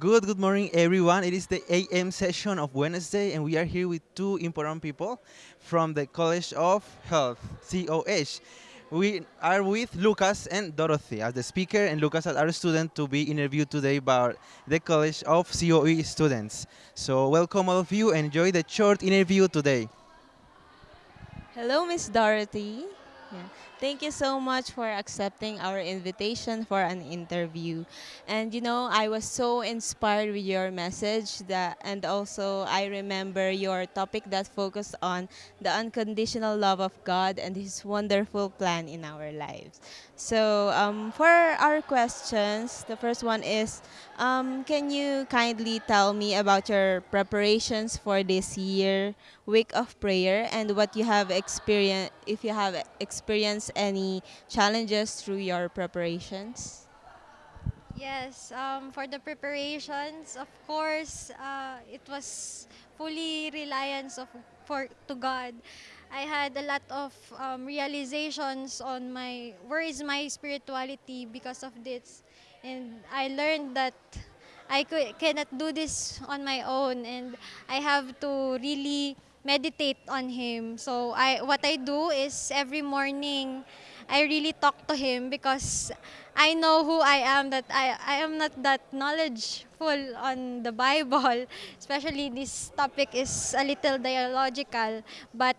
Good, good morning, everyone. It is the AM session of Wednesday, and we are here with two important people from the College of Health, COH. We are with Lucas and Dorothy as the speaker, and Lucas as our student to be interviewed today by the College of COE students. So, welcome all of you. Enjoy the short interview today. Hello, Miss Dorothy. Yeah. Thank you so much for accepting our invitation for an interview. And you know, I was so inspired with your message that and also I remember your topic that focused on the unconditional love of God and his wonderful plan in our lives. So, um, for our questions, the first one is um, can you kindly tell me about your preparations for this year week of prayer and what you have experienced if you have experienced any challenges through your preparations? Yes, um, for the preparations, of course, uh, it was fully reliance of for to God. I had a lot of um, realizations on my where is my spirituality because of this, and I learned that I could, cannot do this on my own, and I have to really meditate on Him. So I what I do is every morning I really talk to him because I know who I am that I, I am not that knowledgeful on the Bible. Especially this topic is a little dialogical, but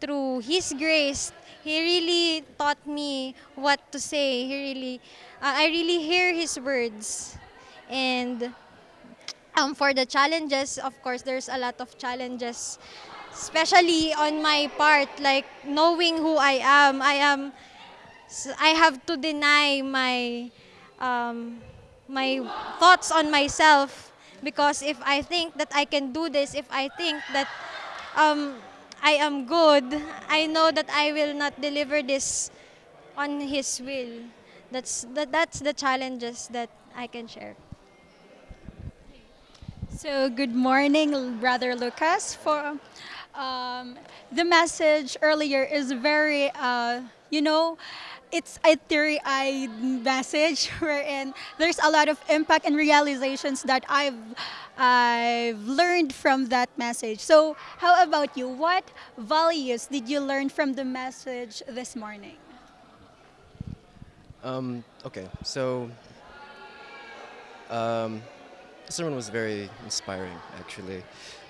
through his grace, he really taught me what to say. He really uh, I really hear his words. And um, for the challenges, of course, there's a lot of challenges especially on my part like knowing who I am. I am I have to deny my um, my thoughts on myself because if I think that I can do this if I think that um, I am good I know that I will not deliver this on his will. That's that, that's the challenges that I can share So, good morning, Brother Lucas. For um, the message earlier is very, uh, you know, it's a teary-eyed message wherein there's a lot of impact and realizations that I've I've learned from that message. So, how about you? What values did you learn from the message this morning? Um, okay, so um, the sermon was very inspiring, actually.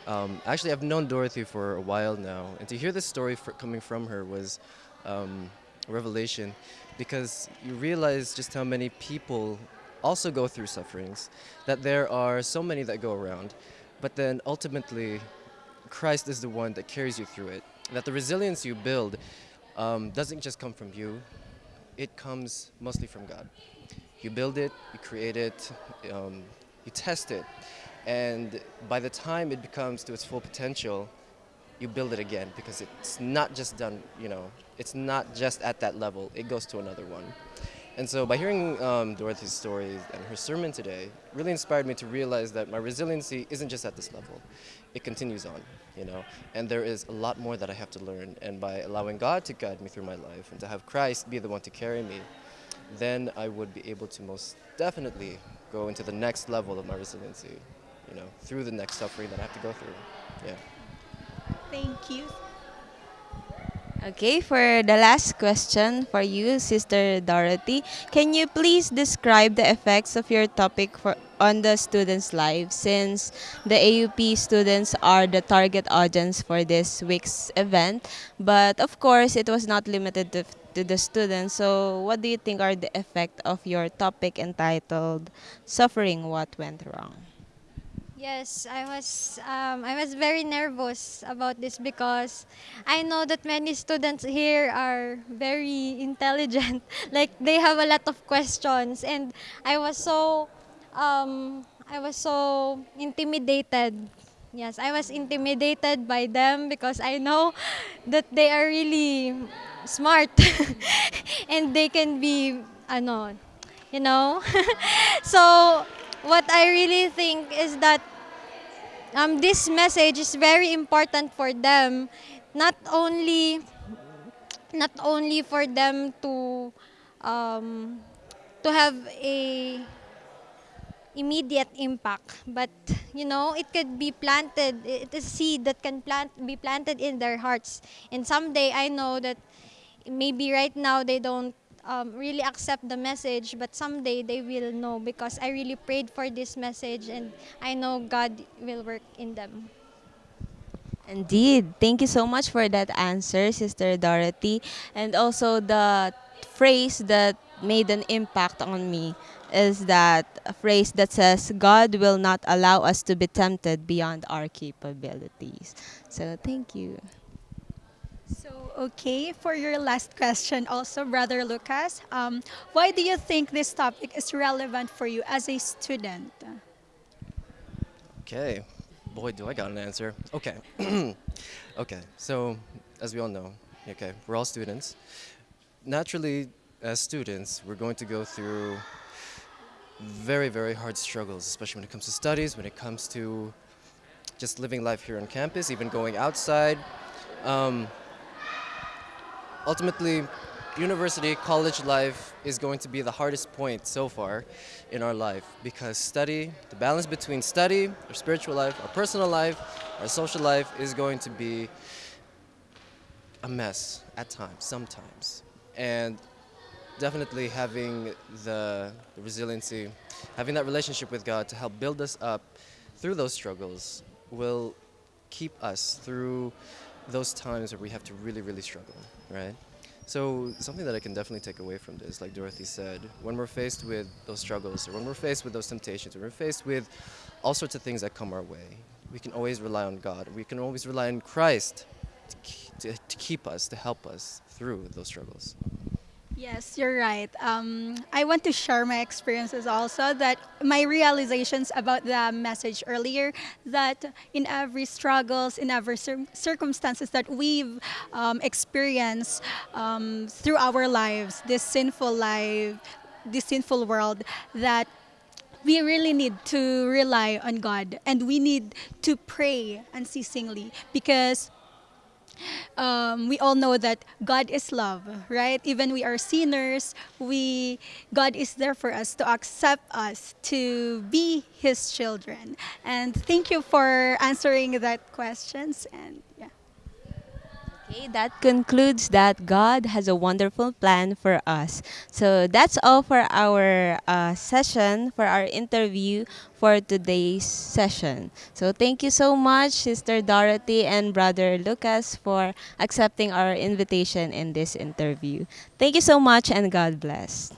Um, actually, I've known Dorothy for a while now, and to hear this story fr- coming from her was um, a revelation because you realize just how many people also go through sufferings, that there are so many that go around, but then ultimately, Christ is the one that carries you through it. That the resilience you build um, doesn't just come from you, it comes mostly from God. You build it, you create it, um, you test it, and by the time it becomes to its full potential, you build it again because it's not just done, you know, it's not just at that level, it goes to another one. And so by hearing um, Dorothy's story and her sermon today, really inspired me to realize that my resiliency isn't just at this level. It continues on, you know, and there is a lot more that I have to learn. And by allowing God to guide me through my life and to have Christ be the one to carry me, then I would be able to most definitely go into the next level of my resiliency, you know, through the next suffering that I have to go through. Yeah. Thank you. Okay, for the last question for you, Sister Dorothy, can you please describe the effects of your topic for on the students' lives since the AUP students are the target audience for this week's event, but of course it was not limited to, to the students. So, what do you think are the effect of your topic entitled "Suffering What Went Wrong"? Yes, I was um, I was very nervous about this because I know that many students here are very intelligent. like they have a lot of questions, and I was so um, I was so intimidated. Yes, I was intimidated by them because I know that they are really smart and they can be ano, you know. so what I really think is that um, this message is very important for them, not only not only for them to um, to have a immediate impact, but you know, it could be planted. It is seed that can plant be planted in their hearts. And someday, I know that maybe right now they don't um, really accept the message, but someday they will know because I really prayed for this message, and I know God will work in them. Indeed. Thank you so much for that answer, Sister Dorothy. And also the phrase that made an impact on me is that a phrase that says, God will not allow us to be tempted beyond our capabilities. So thank you. So, okay, for your last question, also, Brother Lucas, um, why do you think this topic is relevant for you as a student? Okay. Boy, do I got an answer. Okay. okay. So, as we all know, okay, we're all students. Naturally, as students, we're going to go through very, very hard struggles, especially when it comes to studies, when it comes to just living life here on campus, even going outside. Um, ultimately, university, college life is going to be the hardest point so far in our life because study, the balance between study, our spiritual life, our personal life, our social life is going to be a mess at times, sometimes. And definitely having the, the resiliency, having that relationship with God to help build us up through those struggles will keep us through those times where we have to really, really struggle, right? So something that I can definitely take away from this, like Dorothy said, when we're faced with those struggles or when we're faced with those temptations, when we're faced with all sorts of things that come our way, we can always rely on God. We can always rely on Christ to, to, to keep us, to help us through those struggles. Yes, you're right. Um, I want to share my experiences also that my realizations about the message earlier that in every struggles, in every cir- circumstances that we've um, experienced um, through our lives, this sinful life, this sinful world, that we really need to rely on God and we need to pray unceasingly because um, we all know that God is love, right? Even we are sinners, we God is there for us to accept us to be His children. And thank you for answering that questions. And. Okay, that concludes that God has a wonderful plan for us. So that's all for our uh, session, for our interview for today's session. So thank you so much, Sister Dorothy and Brother Lucas, for accepting our invitation in this interview. Thank you so much and God bless.